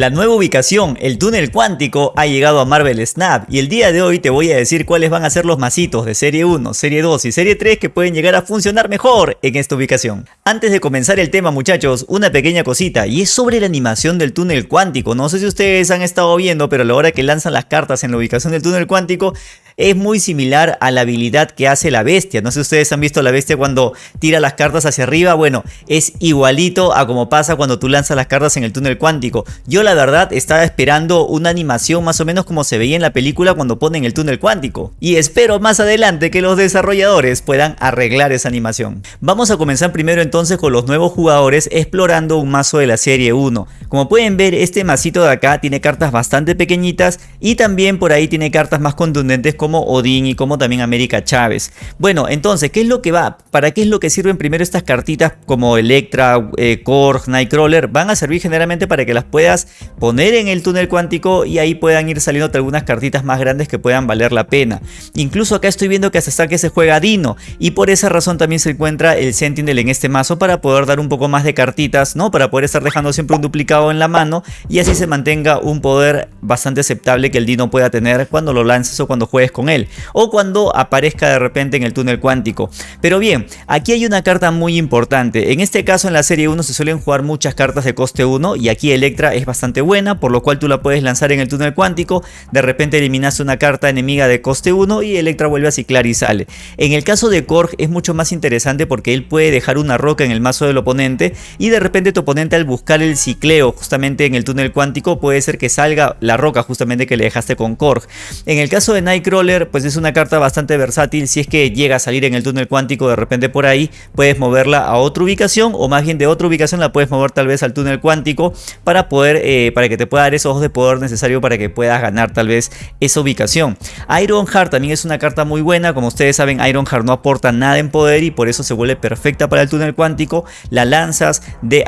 La nueva ubicación, el túnel cuántico, ha llegado a Marvel Snap y el día de hoy te voy a decir cuáles van a ser los masitos de serie 1, serie 2 y serie 3 que pueden llegar a funcionar mejor en esta ubicación. Antes de comenzar el tema muchachos, una pequeña cosita y es sobre la animación del túnel cuántico. No sé si ustedes han estado viendo, pero a la hora que lanzan las cartas en la ubicación del túnel cuántico, es muy similar a la habilidad que hace la bestia. No sé si ustedes han visto la bestia cuando tira las cartas hacia arriba. Bueno, es igualito a como pasa cuando tú lanzas las cartas en el túnel cuántico. Yo la verdad estaba esperando una animación más o menos como se veía en la película cuando ponen el túnel cuántico. Y espero más adelante que los desarrolladores puedan arreglar esa animación. Vamos a comenzar primero entonces con los nuevos jugadores explorando un mazo de la serie 1. Como pueden ver este masito de acá tiene cartas bastante pequeñitas y también por ahí tiene cartas más contundentes como como Odín y como también América Chávez. Bueno, entonces, ¿qué es lo que va? ¿Para qué es lo que sirven primero estas cartitas como Electra, eh, Korg, Nightcrawler? Van a servir generalmente para que las puedas poner en el túnel cuántico y ahí puedan ir saliendo algunas cartitas más grandes que puedan valer la pena. Incluso acá estoy viendo que hasta que se juega Dino y por esa razón también se encuentra el Sentinel en este mazo para poder dar un poco más de cartitas, ¿no? Para poder estar dejando siempre un duplicado en la mano y así se mantenga un poder bastante aceptable que el Dino pueda tener cuando lo lances o cuando juegues con con él o cuando aparezca de repente en el túnel cuántico. Pero bien, aquí hay una carta muy importante. En este caso en la serie 1 se suelen jugar muchas cartas de coste 1 y aquí Electra es bastante buena por lo cual tú la puedes lanzar en el túnel cuántico. De repente eliminas una carta enemiga de coste 1 y Electra vuelve a ciclar y sale. En el caso de Korg es mucho más interesante porque él puede dejar una roca en el mazo del oponente y de repente tu oponente al buscar el cicleo justamente en el túnel cuántico puede ser que salga la roca justamente que le dejaste con Korg. En el caso de Nightcrawler pues es una carta bastante versátil. Si es que llega a salir en el túnel cuántico de repente por ahí, puedes moverla a otra ubicación o más bien de otra ubicación la puedes mover tal vez al túnel cuántico para poder, eh, para que te pueda dar esos ojos de poder necesario para que puedas ganar tal vez esa ubicación. Ironheart también es una carta muy buena. Como ustedes saben, Ironheart no aporta nada en poder y por eso se vuelve perfecta para el túnel cuántico. La lanzas, de,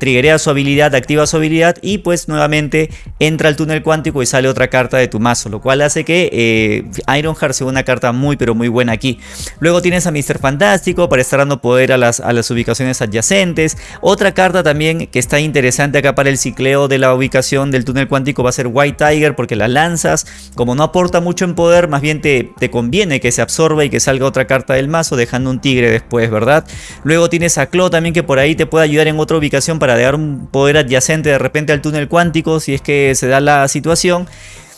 triggerea su habilidad, activa su habilidad y pues nuevamente entra al túnel cuántico y sale otra carta de tu mazo, lo cual hace que eh, Ironheart sea una carta muy pero muy buena aquí. Luego tienes a Mr. Fantástico para estar dando poder a las, a las ubicaciones adyacentes. Otra carta también que está interesante acá para el cicleo de la ubicación del túnel cuántico va a ser White Tiger porque la lanzas. Como no aporta mucho en poder, más bien te, te conviene que se absorba y que salga otra carta del mazo dejando un tigre después, ¿verdad? Luego tienes a Claw también que por ahí te puede ayudar en otra ubicación para dar un poder adyacente de repente al túnel cuántico si es que se da la situación.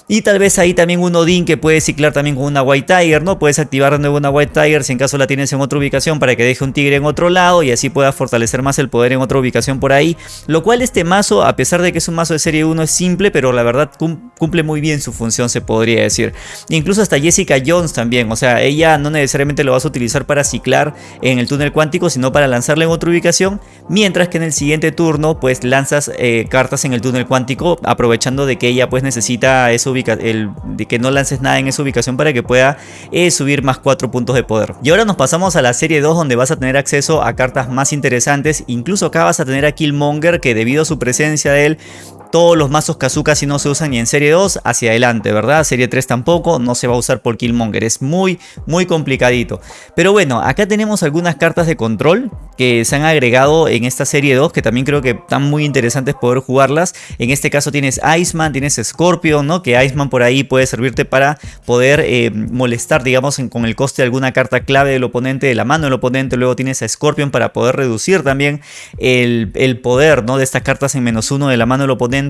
Y tal vez ahí también un Odin que puede ciclar también con una White Tiger, ¿no? Puedes activar de nuevo una White Tiger si en caso la tienes en otra ubicación para que deje un tigre en otro lado y así pueda fortalecer más el poder en otra ubicación por ahí. Lo cual este mazo, a pesar de que es un mazo de serie 1, es simple, pero la verdad cumple muy bien su función, se podría decir. Incluso hasta Jessica Jones también, o sea, ella no necesariamente lo vas a utilizar para ciclar en el túnel cuántico, sino para lanzarla en otra ubicación, mientras que en el siguiente turno pues lanzas eh, cartas en el túnel cuántico, aprovechando de que ella pues necesita eso el, de que no lances nada en esa ubicación para que pueda eh, subir más 4 puntos de poder. Y ahora nos pasamos a la serie 2 donde vas a tener acceso a cartas más interesantes. Incluso acá vas a tener a Killmonger que debido a su presencia de él todos los mazos Kazuka si no se usan ni en serie 2 hacia adelante, ¿verdad? Serie 3 tampoco, no se va a usar por Killmonger, es muy, muy complicadito. Pero bueno, acá tenemos algunas cartas de control que se han agregado en esta serie 2 que también creo que están muy interesantes poder jugarlas. En este caso tienes Iceman, tienes Scorpion, ¿no? Que Iceman por ahí puede servirte para poder eh, molestar, digamos, con el coste de alguna carta clave del oponente, de la mano del oponente. Luego tienes a Scorpion para poder reducir también el, el poder, ¿no? De estas cartas en menos uno de la mano del oponente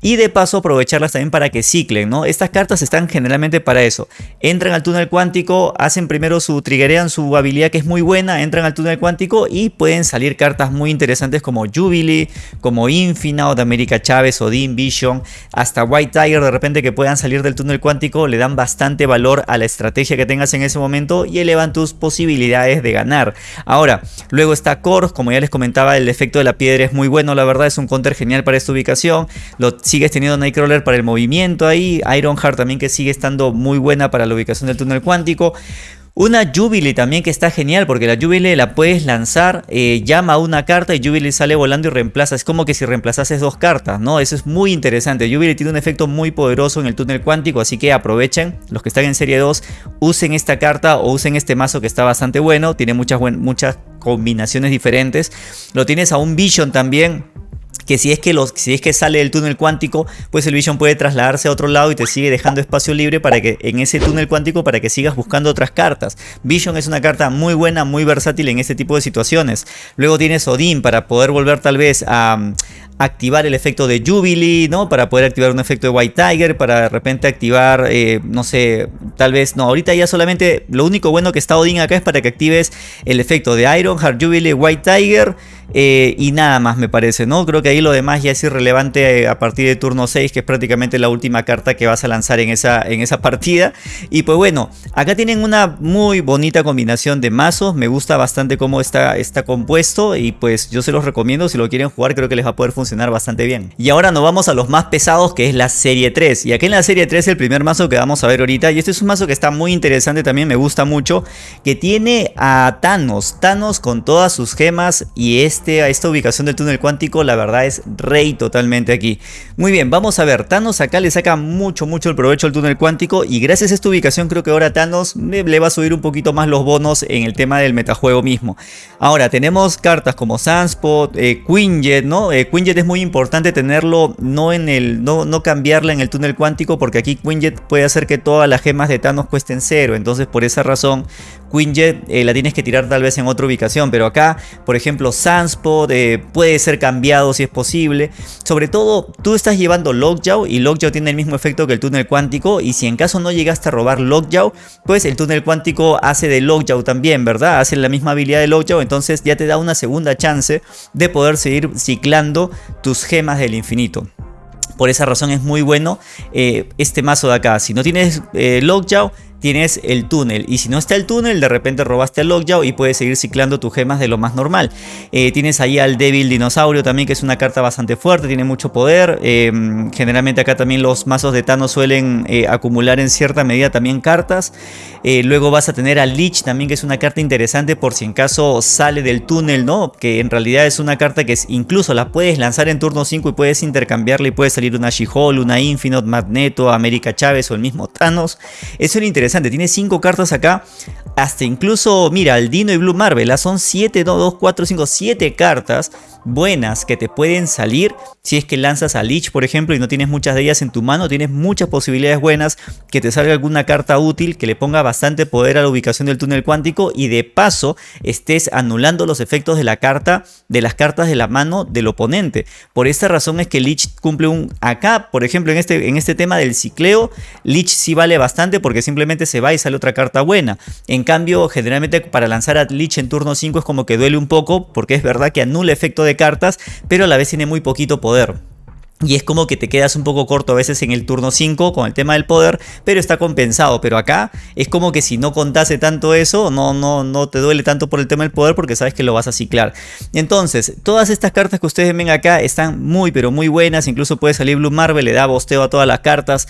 y de paso aprovecharlas también para que ciclen, ¿no? Estas cartas están generalmente para eso. Entran al túnel cuántico, hacen primero su triggerean su habilidad que es muy buena, entran al túnel cuántico y pueden salir cartas muy interesantes como Jubilee, como Infina o de América Chávez o Dean Vision, hasta White Tiger de repente que puedan salir del túnel cuántico le dan bastante valor a la estrategia que tengas en ese momento y elevan tus posibilidades de ganar. Ahora, luego está Kors, como ya les comentaba, el efecto de la piedra es muy bueno, la verdad es un counter genial para esta ubicación. Lo sigues teniendo Nightcrawler para el movimiento ahí. Ironheart también que sigue estando muy buena para la ubicación del túnel cuántico. Una Jubilee también que está genial porque la Jubilee la puedes lanzar, eh, llama una carta y Jubilee sale volando y reemplaza. Es como que si reemplazases dos cartas, ¿no? Eso es muy interesante. Jubilee tiene un efecto muy poderoso en el túnel cuántico, así que aprovechen. Los que están en serie 2, usen esta carta o usen este mazo que está bastante bueno. Tiene muchas, muchas combinaciones diferentes. Lo tienes a un Vision también que si es que, si es que sale del túnel cuántico, pues el Vision puede trasladarse a otro lado y te sigue dejando espacio libre para que en ese túnel cuántico para que sigas buscando otras cartas. Vision es una carta muy buena, muy versátil en este tipo de situaciones. Luego tienes Odin para poder volver tal vez a, mm, activar el efecto de Jubilee, ¿no? Para poder activar un efecto de White Tiger, para de repente activar, eh, no sé, tal vez, no, ahorita ya solamente lo único bueno que está Odin acá es para que actives el efecto de Iron Heart Jubilee, White Tiger eh, y nada más me parece, ¿no? Creo que ahí lo demás ya es irrelevante eh, a partir de turno 6, que es prácticamente la última carta que vas a lanzar en esa, en esa partida. Y pues bueno, acá tienen una muy bonita combinación de mazos, me gusta bastante cómo está, está compuesto y pues yo se los recomiendo, si lo quieren jugar creo que les va a poder funcionar bastante bien. Y ahora nos vamos a los más pesados que es la serie 3. Y aquí en la serie 3 el primer mazo que vamos a ver ahorita, y este es un mazo que está muy interesante también, me gusta mucho, que tiene a Thanos, Thanos con todas sus gemas y es este, a esta ubicación del túnel cuántico, la verdad es rey totalmente aquí. Muy bien, vamos a ver, Thanos acá le saca mucho, mucho el provecho al túnel cuántico y gracias a esta ubicación creo que ahora Thanos le va a subir un poquito más los bonos en el tema del metajuego mismo. Ahora, tenemos cartas como Sunspot, eh, Quinjet, ¿no? Eh, Quinjet es muy importante tenerlo, no en el, no, no cambiarla en el túnel cuántico porque aquí Quinjet puede hacer que todas las gemas de Thanos cuesten cero, entonces por esa razón Quinjet eh, la tienes que tirar tal vez en otra ubicación, pero acá, por ejemplo, Eh, puede ser cambiado si es posible. Sobre todo, tú estás llevando Lockjaw y Lockjaw tiene el mismo efecto que el túnel cuántico y si en caso no llegaste a robar Lockjaw, pues el túnel cuántico hace de Lockjaw también, ¿verdad? Hace la misma habilidad de Lockjaw, entonces ya te da una segunda chance de poder seguir ciclando tus gemas del infinito. Por esa razón es muy bueno eh, este mazo de acá. Si no tienes Lockjaw, tienes el túnel. Y si no está el túnel, de repente robaste el Lockjaw y puedes seguir ciclando tus gemas de lo más normal. Eh, tienes ahí al Devil Dinosaurio también, que es una carta bastante fuerte, tiene mucho poder. Em, generalmente acá también los mazos de Thanos suelen eh, acumular en cierta medida también cartas. Eh, luego vas a tener al Lich también, que es una carta interesante por si en caso sale del túnel, ¿no? Que en realidad es una carta que incluso la puedes lanzar en turno 5 y puedes intercambiarla y puede salir una She-Hulk, una Infinite, Magneto, América Chávez o el mismo Thanos. Eso es interesante tiene 5 cartas acá. Hasta incluso, mira, el Dino y Blue Marvel. Son 7, 2, 4, 5, 7 cartas buenas que te pueden salir si es que lanzas a Lich por ejemplo y no tienes muchas de ellas en tu mano tienes muchas posibilidades buenas que te salga alguna carta útil que le ponga bastante poder a la ubicación del túnel cuántico y de paso estés anulando los efectos de la carta de las cartas de la mano del oponente por esta razón es que Lich cumple un acá por ejemplo en este, en este tema del cicleo Lich sí vale bastante porque simplemente se va y sale otra carta buena en cambio generalmente para lanzar a Lich en turno 5 es como que duele un poco porque es verdad que anula efecto de cartas, pero a la vez tiene muy poquito poder. Y es como que te quedas un poco corto a veces en el turno 5 con el tema del poder, pero está compensado. Pero acá es como que si no contase tanto eso, no, no, no te duele tanto por el tema del poder porque sabes que lo vas a ciclar. Entonces, todas estas cartas que ustedes ven acá están muy pero muy buenas. Incluso puede salir Blue Marvel, le da bosteo a todas las cartas.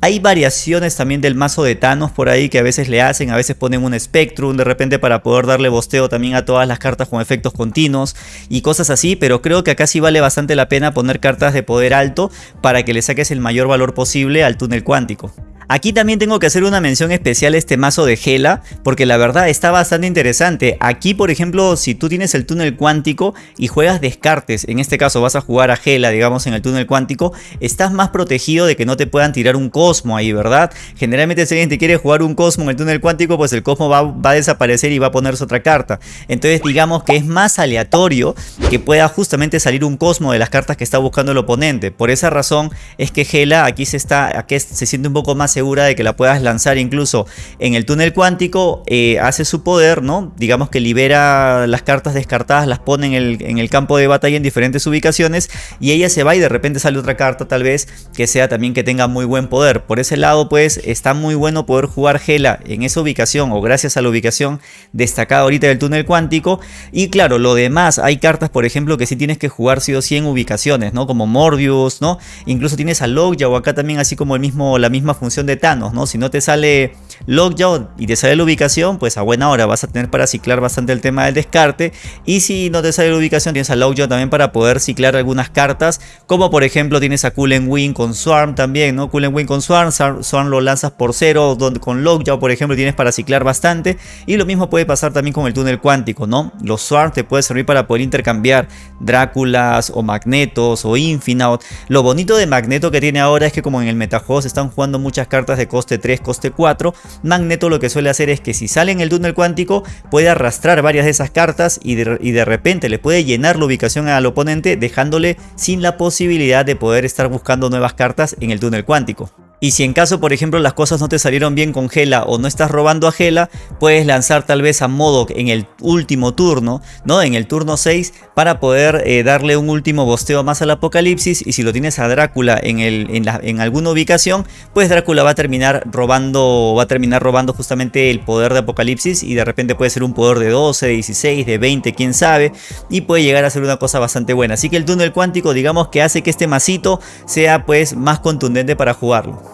Hay variaciones también del mazo de Thanos por ahí que a veces le hacen, a veces ponen un Spectrum de repente para poder darle bosteo también a todas las cartas con efectos continuos y cosas así, pero creo que acá sí vale bastante la pena poner cartas de poder alto para que le saques el mayor valor posible al túnel cuántico. Aquí también tengo que hacer una mención especial a este mazo de Gela, porque la verdad está bastante interesante. Aquí, por ejemplo, si tú tienes el túnel cuántico y juegas descartes, en este caso vas a jugar a Gela, digamos, en el túnel cuántico, estás más protegido de que no te puedan tirar un Cosmo ahí, ¿verdad? Generalmente si alguien te quiere jugar un Cosmo en el túnel cuántico, pues el Cosmo va, a desaparecer y va a ponerse otra carta. Entonces digamos que es más aleatorio que pueda justamente salir un Cosmo de las cartas que está buscando el oponente. Por esa razón es que Gela aquí se, está, aquí se siente un poco más segura de que la puedas lanzar incluso en el túnel cuántico, eh, hace su poder, ¿no? Digamos que libera las cartas descartadas, las pone en el, en el campo de batalla en diferentes ubicaciones y ella se va y de repente sale otra carta tal vez que sea también que tenga muy buen poder. Por ese lado pues está muy bueno poder jugar Gela en esa ubicación o gracias a la ubicación destacada ahorita del túnel cuántico y claro, lo demás, hay cartas por ejemplo que sí tienes que jugar sí o sí en ubicaciones, ¿no? Como Morbius, ¿no? Incluso tienes a Lockjaw acá también así como el mismo, la misma función de Thanos, ¿no? Si no te sale Lockjaw y te sale la ubicación, pues a buena hora vas a tener para ciclar bastante el tema del descarte. Y si no te sale la ubicación, tienes a Lockjaw también para poder ciclar algunas cartas, como por ejemplo tienes a Coolen Wing con Swarm también, ¿no? Coolen Wing con Swarm, Swarm lo lanzas por cero, donde con Lockjaw por ejemplo tienes para ciclar bastante. Y lo mismo puede pasar también con el túnel cuántico, ¿no? Los Swarm te puede servir para poder intercambiar Dráculas o Magnetos o Infinaut. Lo bonito de Magneto que tiene ahora es que como en el metajuego se están jugando muchas cartas de coste 3, coste 4, Magneto lo que suele hacer es que si sale en el túnel cuántico puede arrastrar varias de esas cartas y de, y de repente le puede llenar la ubicación al oponente dejándole sin la posibilidad de poder estar buscando nuevas cartas en el túnel cuántico. Y si en caso, por ejemplo, las cosas no te salieron bien con Gela o no estás robando a Gela, puedes lanzar tal vez a Modok en el último turno, ¿no? En el turno 6 para poder eh, darle un último bosteo más al Apocalipsis. Y si lo tienes a Drácula en, el, en, alguna ubicación, pues Drácula va a terminar robando, va a terminar robando justamente el poder de Apocalipsis y de repente puede ser un poder de 12, de 16, de 20, quién sabe. Y puede llegar a ser una cosa bastante buena. Así que el túnel cuántico digamos que hace que este masito sea pues más contundente para jugarlo.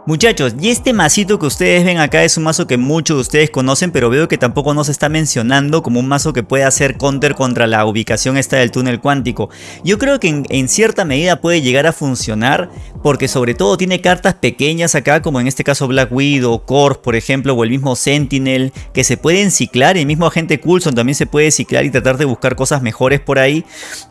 Muchachos, y este masito que ustedes ven acá es un mazo que muchos de ustedes conocen, pero veo que tampoco nos está mencionando como un mazo que puede hacer counter contra la ubicación esta del túnel cuántico. Yo creo que en, cierta medida puede llegar a funcionar, porque sobre todo tiene cartas pequeñas acá, como en este caso Black Widow, Corp por ejemplo, o el mismo Sentinel, que se pueden ciclar, el mismo agente Coulson también se puede ciclar y tratar de buscar cosas mejores por ahí,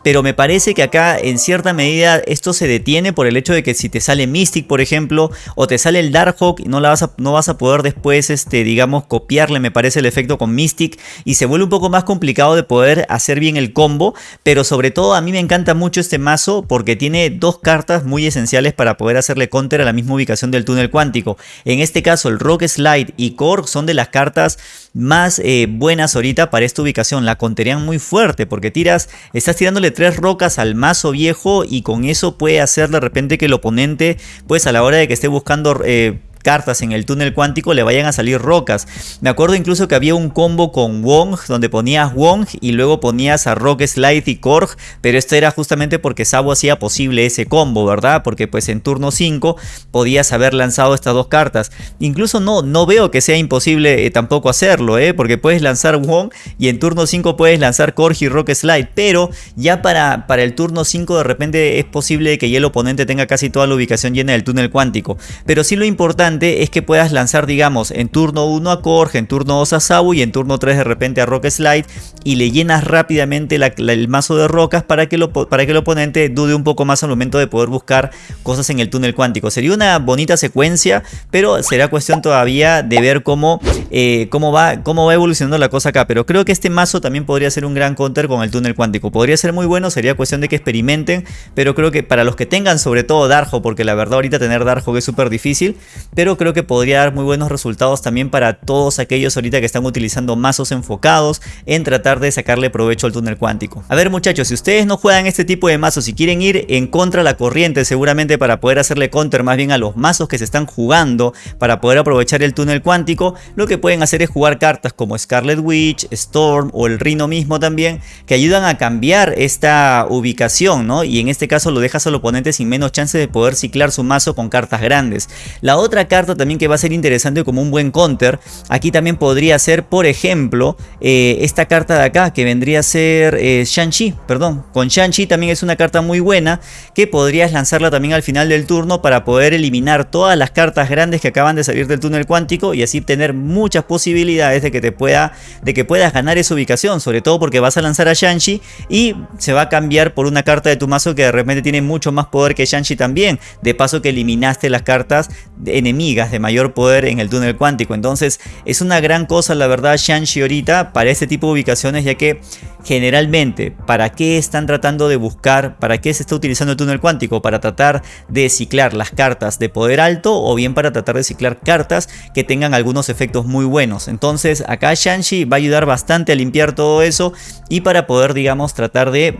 pero me parece que acá en cierta medida esto se detiene por el hecho de que si te sale Mystic por ejemplo, o te sale el Darkhawk y no, la vas a, no vas a poder después, este, digamos, copiarle, me parece, el efecto con Mystic y se vuelve un poco más complicado de poder hacer bien el combo, pero sobre todo a mí me encanta mucho este mazo porque tiene dos cartas muy esenciales para poder hacerle counter a la misma ubicación del túnel cuántico. En este caso el Rock Slide y Korg son de las cartas más eh, buenas ahorita para esta ubicación. La conterían muy fuerte porque tiras, estás tirándole tres rocas al mazo viejo y con eso puede hacer de repente que el oponente, pues a la hora de que esté buscando... Eh, cartas en el túnel cuántico le vayan a salir rocas. Me acuerdo incluso que había un combo con Wong donde ponías Wong y luego ponías a Rock Slide y Korg, pero esto era justamente porque Sabo hacía posible ese combo, ¿verdad? Porque pues en turno 5 podías haber lanzado estas dos cartas. Incluso no, no veo que sea imposible eh, tampoco hacerlo, ¿eh? Porque puedes lanzar Wong y en turno 5 puedes lanzar Korg y Rock Slide, pero ya para, para el turno 5 de repente es posible que ya el oponente tenga casi toda la ubicación llena del túnel cuántico. Pero sí lo importante es que puedas lanzar, digamos, en turno 1 a Korg, en turno 2 a Sabu y en turno 3 de repente a Rock Slide y le llenas rápidamente el mazo de rocas para que, para que el oponente dude un poco más al momento de poder buscar cosas en el túnel cuántico. Sería una bonita secuencia, pero será cuestión todavía de ver cómo, eh, cómo, va, cómo va evolucionando la cosa acá. Pero creo que este mazo también podría ser un gran counter con el túnel cuántico. Podría ser muy bueno, sería cuestión de que experimenten, pero creo que para los que tengan sobre todo Darjo, porque la verdad ahorita tener Darjo es súper difícil, pero creo que podría dar muy buenos resultados también para todos aquellos ahorita que están utilizando mazos enfocados en tratar de sacarle provecho al túnel cuántico. A ver muchachos, si ustedes no juegan este tipo de mazos y quieren ir en contra de la corriente seguramente para poder hacerle counter más bien a los mazos que se están jugando para poder aprovechar el túnel cuántico, lo que pueden hacer es jugar cartas como Scarlet Witch, Storm o el Rhino mismo también que ayudan a cambiar esta ubicación, ¿no? Y en este caso lo dejas al oponente sin menos chance de poder ciclar su mazo con cartas grandes. La otra carta también que va a ser interesante como un buen counter. Aquí también podría ser, por ejemplo, eh, esta carta de acá que vendría a ser eh, Shang-Chi, perdón. Con Shang-Chi también es una carta muy buena que podrías lanzarla también al final del turno para poder eliminar todas las cartas grandes que acaban de salir del túnel cuántico y así tener muchas posibilidades de que te pueda, de que puedas ganar esa ubicación, sobre todo porque vas a lanzar a Shang-Chi y se va a cambiar por una carta de tu mazo que de repente tiene mucho más poder que Shang-Chi también. De paso que eliminaste las cartas de mayor poder en el túnel cuántico. Entonces es una gran cosa la verdad Shang-Chi ahorita para este tipo de ubicaciones ya que generalmente para qué están tratando de buscar, para qué se está utilizando el túnel cuántico, para tratar de ciclar las cartas de poder alto o bien para tratar de ciclar cartas que tengan algunos efectos muy buenos. Entonces acá Shang-Chi va a ayudar bastante a limpiar todo eso y para poder digamos tratar de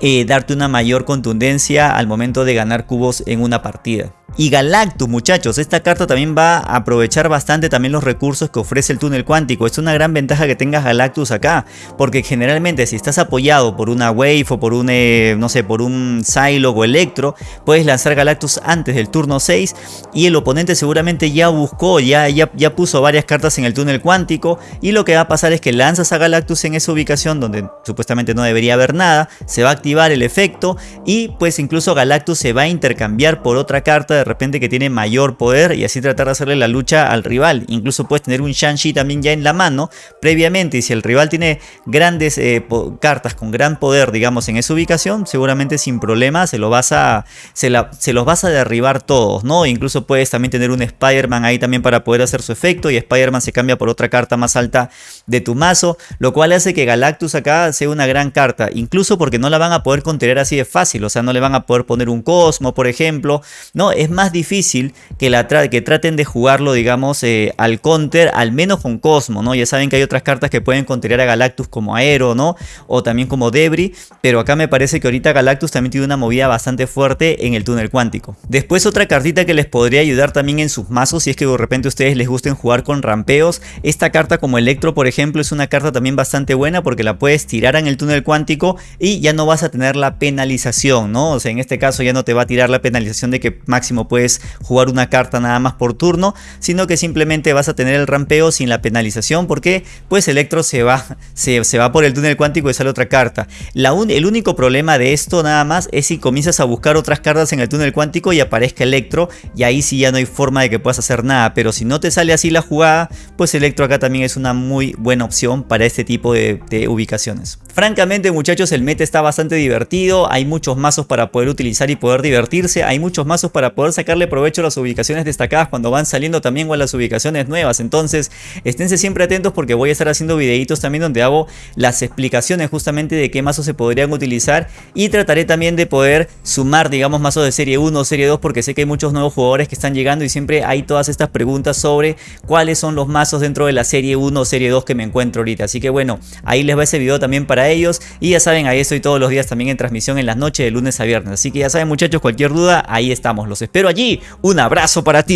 eh, darte una mayor contundencia al momento de ganar cubos en una partida. Y Galactus muchachos, esta carta también va a aprovechar bastante también los recursos que ofrece el túnel cuántico. Es una gran ventaja que tengas Galactus acá, porque generalmente si estás apoyado por una Wave o por un, eh, no sé, por un Psylocke o Electro, puedes lanzar Galactus antes del turno 6 y el oponente seguramente ya buscó, ya, ya, ya puso varias cartas en el túnel cuántico y lo que va a pasar es que lanzas a Galactus en esa ubicación donde supuestamente no debería haber nada, se va a activar el efecto y pues incluso Galactus se va a intercambiar por otra carta de repente que tiene mayor poder y así tratar de hacerle la lucha al rival. Incluso puedes tener un Shang-Chi también ya en la mano previamente y si el rival tiene grandes eh, cartas con gran poder digamos en esa ubicación, seguramente sin problema se, lo vas a, se, la, se los vas a derribar todos, ¿no? Incluso puedes también tener un Spider-Man ahí también para poder hacer su efecto y Spider-Man se cambia por otra carta más alta de tu mazo, lo cual hace que Galactus acá sea una gran carta, incluso porque no la van a poder contener así de fácil, o sea, no le van a poder poner un Cosmo, por ejemplo, no, es más difícil que, la que traten de jugarlo, digamos, eh, al counter, al menos con Cosmo, ¿no? Ya saben que hay otras cartas que pueden contener a Galactus como Aero, ¿no? O también como Debris, pero acá me parece que ahorita Galactus también tiene una movida bastante fuerte en el túnel cuántico. Después otra cartita que les podría ayudar también en sus mazos, si es que de repente a ustedes les gusten jugar con rampeos, esta carta como Electro, por ejemplo, es una carta también bastante buena porque la puedes tirar en el túnel cuántico y ya no vas a tener la penalización, ¿no? O sea, en este caso ya no te va a tirar la penalización de que máximo puedes jugar una carta nada más por turno, sino que simplemente vas a tener el rampeo sin la penalización porque pues Electro se va, se, va por el túnel cuántico y sale otra carta. La el único problema de esto nada más es si comienzas a buscar otras cartas en el túnel cuántico y aparezca Electro y ahí sí ya no hay forma de que puedas hacer nada, pero si no te sale así la jugada, pues Electro acá también es una muy buena opción para este tipo de, de ubicaciones. Francamente muchachos el meta está bastante divertido, hay muchos mazos para poder utilizar y poder divertirse, hay muchos mazos para poder sacarle provecho a las ubicaciones destacadas cuando van saliendo también o a las ubicaciones nuevas, entonces esténse siempre atentos porque voy a estar haciendo videitos también donde hago las explicaciones justamente de qué mazos se podrían utilizar y trataré también de poder sumar digamos mazos de serie 1 o serie 2 porque sé que hay muchos nuevos jugadores que están llegando y siempre hay todas estas preguntas sobre cuáles son los mazos dentro de la serie 1 o serie 2 que me encuentro ahorita, así que bueno, ahí les va ese video también para ellos y ya saben, ahí estoy todos los días también en transmisión en las noches de lunes a viernes. Así que ya saben muchachos, cualquier duda, ahí estamos. Los espero allí. Un abrazo para ti.